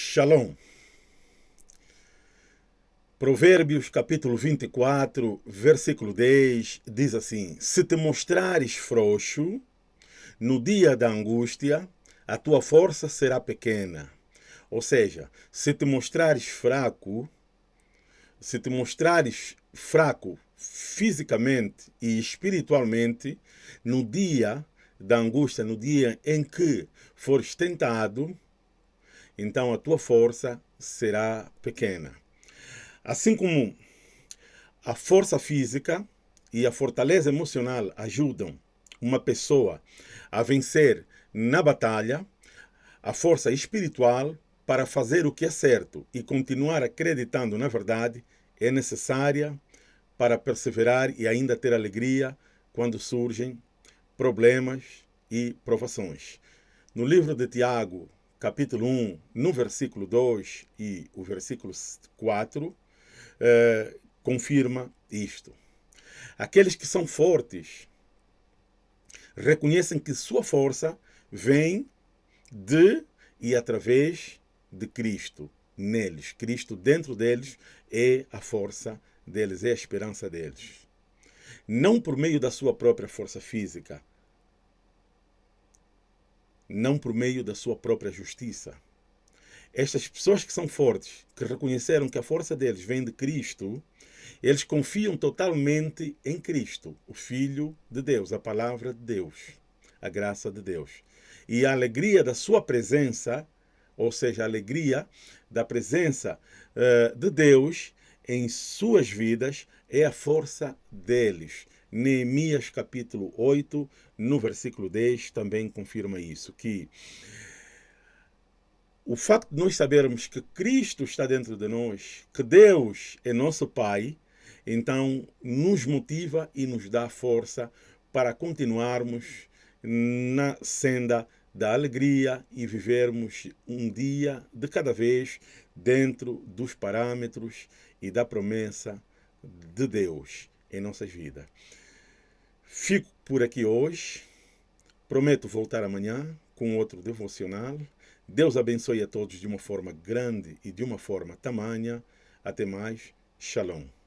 Shalom. Provérbios capítulo 24, versículo 10, diz assim: Se te mostrares frouxo, no dia da angústia, a tua força será pequena. Ou seja, se te mostrares fraco, se te mostrares fraco fisicamente e espiritualmente, no dia da angústia, no dia em que fores tentado, então a tua força será pequena. Assim como a força física e a fortaleza emocional ajudam uma pessoa a vencer na batalha, a força espiritual para fazer o que é certo e continuar acreditando na verdade é necessária para perseverar e ainda ter alegria quando surgem problemas e provações. No livro de Tiago, capítulo 1, no versículo 2 e o versículo 4, eh, confirma isto. Aqueles que são fortes reconhecem que sua força vem de e através de Cristo neles. Cristo dentro deles é a força deles, é a esperança deles. Não por meio da sua própria força física, não por meio da sua própria justiça. Estas pessoas que são fortes, que reconheceram que a força deles vem de Cristo, eles confiam totalmente em Cristo, o Filho de Deus, a palavra de Deus, a graça de Deus. E a alegria da sua presença, ou seja, a alegria da presença uh, de Deus em suas vidas, é a força deles. Neemias capítulo 8, no versículo 10, também confirma isso, que o facto de nós sabermos que Cristo está dentro de nós, que Deus é nosso Pai, então nos motiva e nos dá força para continuarmos na senda da alegria e vivermos um dia de cada vez dentro dos parâmetros e da promessa de Deus em nossas vidas. Fico por aqui hoje. Prometo voltar amanhã com outro devocional. Deus abençoe a todos de uma forma grande e de uma forma tamanha. Até mais. Shalom.